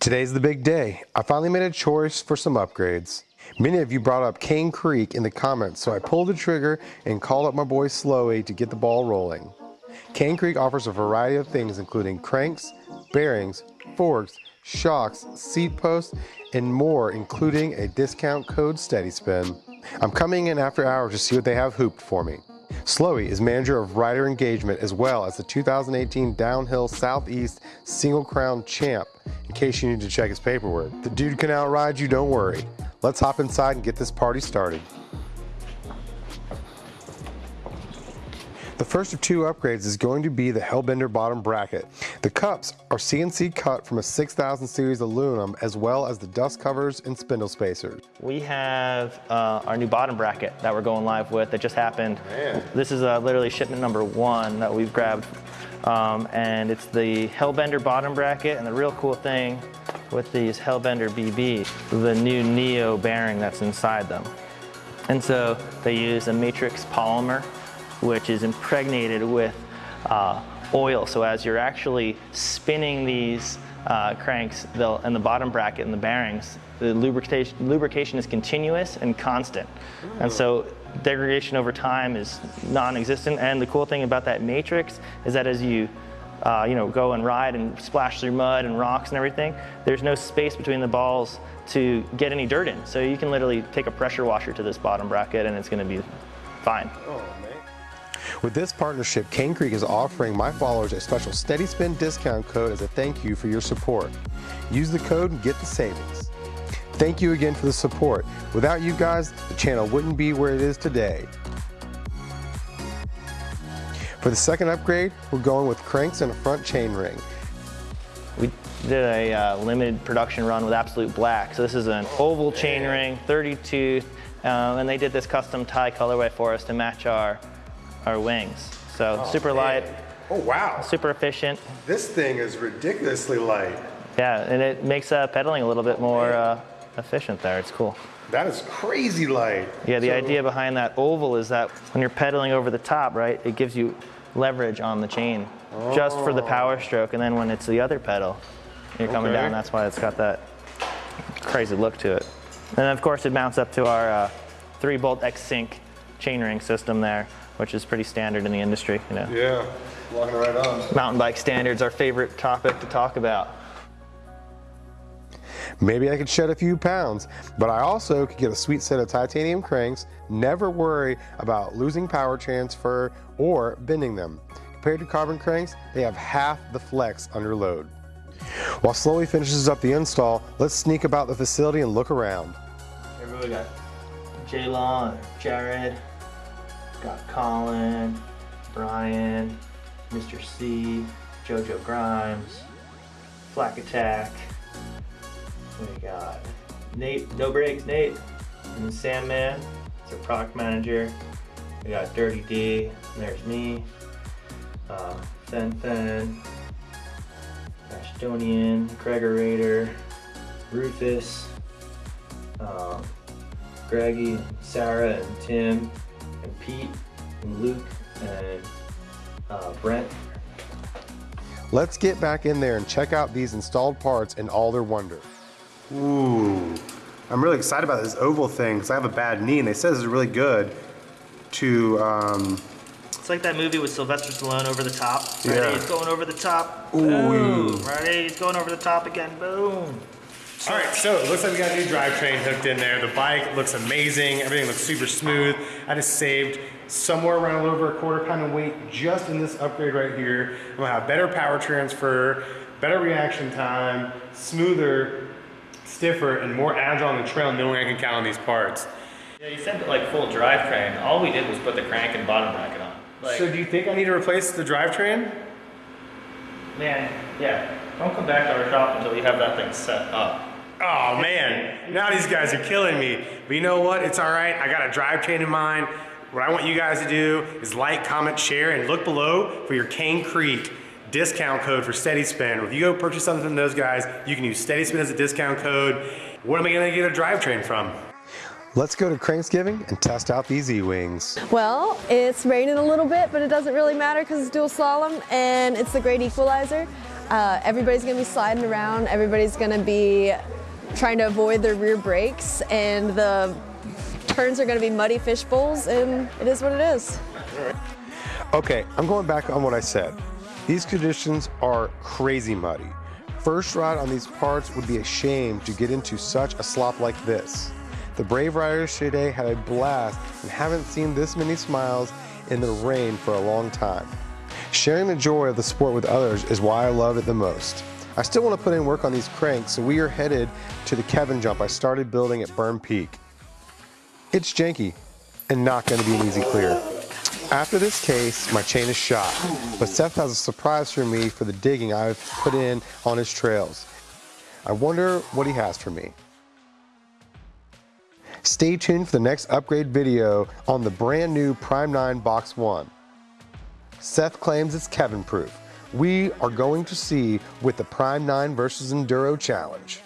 Today's the big day. I finally made a choice for some upgrades. Many of you brought up Cane Creek in the comments, so I pulled the trigger and called up my boy Slowy to get the ball rolling. Cane Creek offers a variety of things including cranks, bearings, forks, shocks, seat posts, and more including a discount code Steady Spin. I'm coming in after hours to see what they have hooped for me. Slowy is manager of rider engagement as well as the 2018 Downhill Southeast Single Crown Champ in case you need to check his paperwork. The dude can outride you, don't worry. Let's hop inside and get this party started. The first of two upgrades is going to be the Hellbender bottom bracket. The cups are CNC cut from a 6000 series aluminum as well as the dust covers and spindle spacers. We have uh, our new bottom bracket that we're going live with that just happened. Man. This is uh, literally shipment number one that we've grabbed. Um, and it's the Hellbender bottom bracket and the real cool thing with these Hellbender BB, the new Neo bearing that's inside them. And so they use a matrix polymer which is impregnated with uh, oil. So as you're actually spinning these uh, cranks and the bottom bracket and the bearings, the lubrication, lubrication is continuous and constant. And so degradation over time is non-existent. And the cool thing about that matrix is that as you uh, you know, go and ride and splash through mud and rocks and everything, there's no space between the balls to get any dirt in. So you can literally take a pressure washer to this bottom bracket and it's gonna be fine. Oh, with this partnership, Cane Creek is offering my followers a special Steady Spin discount code as a thank you for your support. Use the code and get the savings. Thank you again for the support. Without you guys, the channel wouldn't be where it is today. For the second upgrade, we're going with cranks and a front chain ring. We did a uh, limited production run with Absolute Black. So this is an oval chain ring, 30 tooth, um, and they did this custom tie colorway for us to match our our wings. So oh, super man. light. Oh, wow. Super efficient. This thing is ridiculously light. Yeah, and it makes uh, pedaling a little bit more uh, efficient there. It's cool. That is crazy light. Yeah, the so, idea behind that oval is that when you're pedaling over the top, right, it gives you leverage on the chain oh. just for the power stroke. And then when it's the other pedal, you're coming okay. down, that's why it's got that crazy look to it. And of course it mounts up to our uh, three bolt X-Sync chainring system there which is pretty standard in the industry, you know. Yeah, walking right on. Mountain bike standards, our favorite topic to talk about. Maybe I could shed a few pounds, but I also could get a sweet set of titanium cranks, never worry about losing power transfer or bending them. Compared to carbon cranks, they have half the flex under load. While Slowy finishes up the install, let's sneak about the facility and look around. Here we got Jaylon, Jared, Got Colin, Brian, Mr. C, JoJo Grimes, Flak Attack. We got Nate, No Breaks, Nate, and Sandman, it's our product manager. We got Dirty D, there's me, uh, Fen Fen, Ashtonian, Raider, Rufus, um, Greggy, Sarah, and Tim, and Pete and Luke and uh, Brent. Let's get back in there and check out these installed parts in all their wonder. Ooh, I'm really excited about this oval thing because I have a bad knee and they said this is really good to um, it's like that movie with Sylvester Stallone over the top. Ready? Yeah. He's going over the top. Ooh. Boom. Ready? He's going over the top again. Boom. All right, so it looks like we got a new drivetrain hooked in there. The bike looks amazing. Everything looks super smooth. I just saved somewhere around a little over a quarter pound of weight just in this upgrade right here. I'm gonna have better power transfer, better reaction time, smoother, stiffer, and more agile on the trail knowing I can count on these parts. Yeah, you said like full drivetrain. All we did was put the crank and bottom bracket on. Like, so do you think I need to replace the drivetrain? Man, yeah. Don't come back to our shop until you have that thing set up. Oh man, now these guys are killing me. But you know what? It's all right. I got a drivetrain in mind. What I want you guys to do is like, comment, share, and look below for your Cane Creek discount code for Steady Spin. If you go purchase something from those guys, you can use Steady Spin as a discount code. Where am I gonna get a drivetrain from? Let's go to Cranksgiving and test out these eeWings. Well, it's raining a little bit, but it doesn't really matter because it's dual slalom and it's the great equalizer. Uh, everybody's gonna be sliding around. Everybody's gonna be trying to avoid their rear brakes, and the turns are gonna be muddy fish bowls, and it is what it is. Okay, I'm going back on what I said. These conditions are crazy muddy. First ride on these parts would be a shame to get into such a slop like this. The Brave Riders today had a blast and haven't seen this many smiles in the rain for a long time. Sharing the joy of the sport with others is why I love it the most. I still want to put in work on these cranks, so we are headed to the Kevin jump I started building at Burn Peak. It's janky and not going to be an easy clear. After this case, my chain is shot, but Seth has a surprise for me for the digging I've put in on his trails. I wonder what he has for me. Stay tuned for the next upgrade video on the brand new Prime 9 Box 1. Seth claims it's Kevin proof. We are going to see with the Prime 9 versus Enduro challenge.